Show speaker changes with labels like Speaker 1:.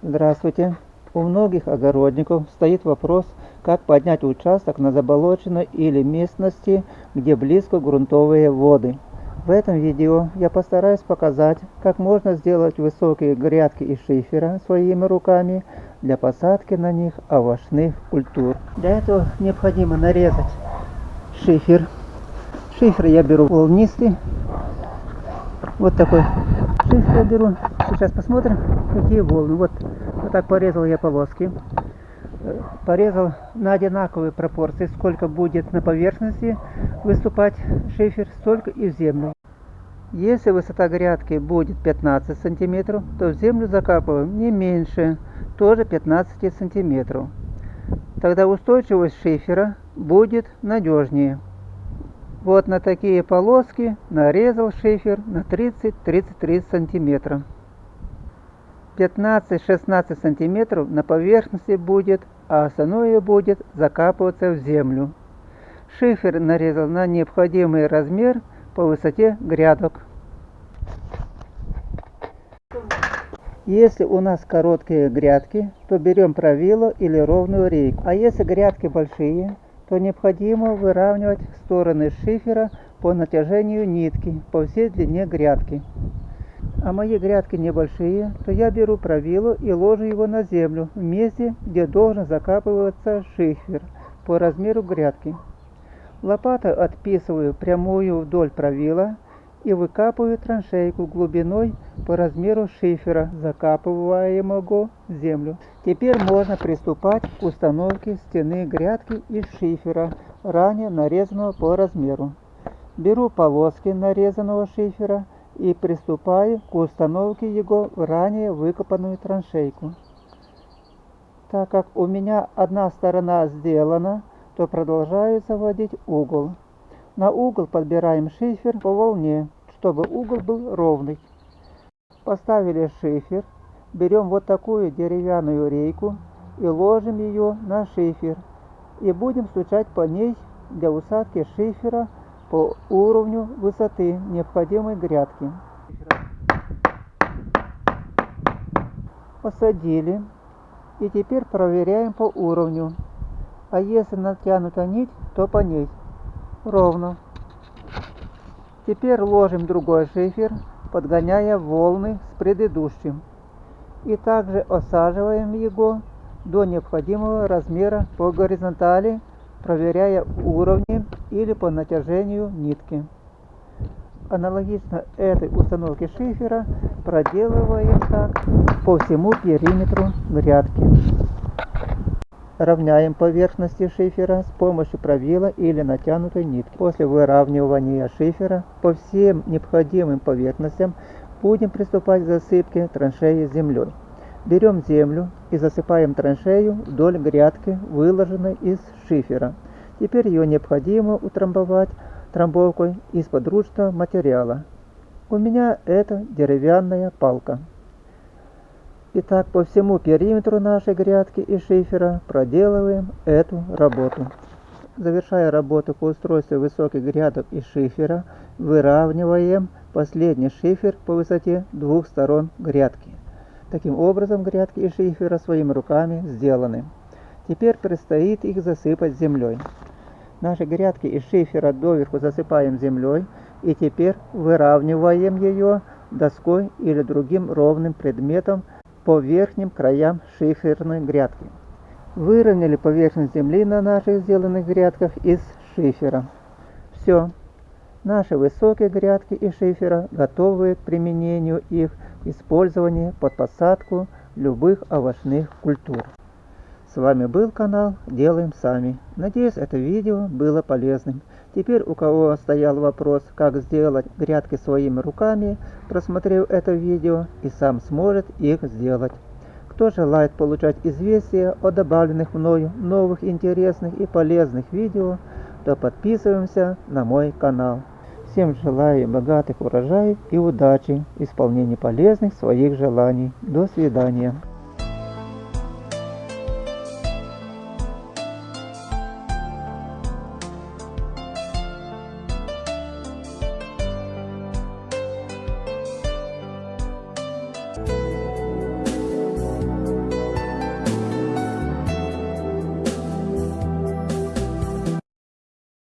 Speaker 1: Здравствуйте! У многих огородников стоит вопрос, как поднять участок на заболоченной или местности, где близко грунтовые воды. В этом видео я постараюсь показать, как можно сделать высокие грядки из шифера своими руками для посадки на них овощных культур. Для этого необходимо нарезать шифер. Шифер я беру волнистый, вот такой шифер я беру. Сейчас посмотрим, какие волны. Вот, вот так порезал я полоски. Э, порезал на одинаковые пропорции, сколько будет на поверхности выступать шифер, столько и в землю. Если высота грядки будет 15 сантиметров, то в землю закапываем не меньше, тоже 15 сантиметров. Тогда устойчивость шифера будет надежнее. Вот на такие полоски нарезал шифер на 30-33 сантиметра. 15-16 сантиметров на поверхности будет, а остальное будет закапываться в землю. Шифер нарезал на необходимый размер по высоте грядок. Если у нас короткие грядки, то берем правило или ровную рейку. А если грядки большие, то необходимо выравнивать стороны шифера по натяжению нитки по всей длине грядки. А мои грядки небольшие, то я беру правило и ложу его на землю, в месте, где должен закапываться шифер по размеру грядки. Лопатой отписываю прямую вдоль правила и выкапываю траншейку глубиной по размеру шифера, закапываемого в землю. Теперь можно приступать к установке стены грядки из шифера, ранее нарезанного по размеру. Беру полоски нарезанного шифера и приступаю к установке его в ранее выкопанную траншейку. Так как у меня одна сторона сделана, то продолжаю заводить угол. На угол подбираем шифер по волне, чтобы угол был ровный. Поставили шифер, берем вот такую деревянную рейку и ложим ее на шифер. И будем стучать по ней для усадки шифера по уровню высоты необходимой грядки. Посадили. И теперь проверяем по уровню. А если натянута нить, то по ней. Ровно. Теперь ложим другой шифер, подгоняя волны с предыдущим. И также осаживаем его до необходимого размера по горизонтали, проверяя уровни или по натяжению нитки. Аналогично этой установке шифера проделываем так по всему периметру грядки. Равняем поверхности шифера с помощью правила или натянутой нитки. После выравнивания шифера по всем необходимым поверхностям будем приступать к засыпке траншеи землей. Берем землю и засыпаем траншею вдоль грядки, выложенной из шифера. Теперь ее необходимо утрамбовать трамбовкой из подручного материала. У меня это деревянная палка. Итак, по всему периметру нашей грядки и шифера проделываем эту работу. Завершая работу по устройству высоких грядок и шифера, выравниваем последний шифер по высоте двух сторон грядки. Таким образом, грядки и шифера своими руками сделаны. Теперь предстоит их засыпать землей. Наши грядки из шифера доверху засыпаем землей и теперь выравниваем ее доской или другим ровным предметом по верхним краям шиферной грядки. Выровняли поверхность земли на наших сделанных грядках из шифера. Все. Наши высокие грядки из шифера готовы к применению их использования под посадку любых овощных культур. С вами был канал Делаем Сами. Надеюсь, это видео было полезным. Теперь у кого стоял вопрос, как сделать грядки своими руками, просмотрев это видео и сам сможет их сделать. Кто желает получать известия о добавленных мною новых интересных и полезных видео, то подписываемся на мой канал. Всем желаю богатых урожаев и удачи в исполнении полезных своих желаний. До свидания.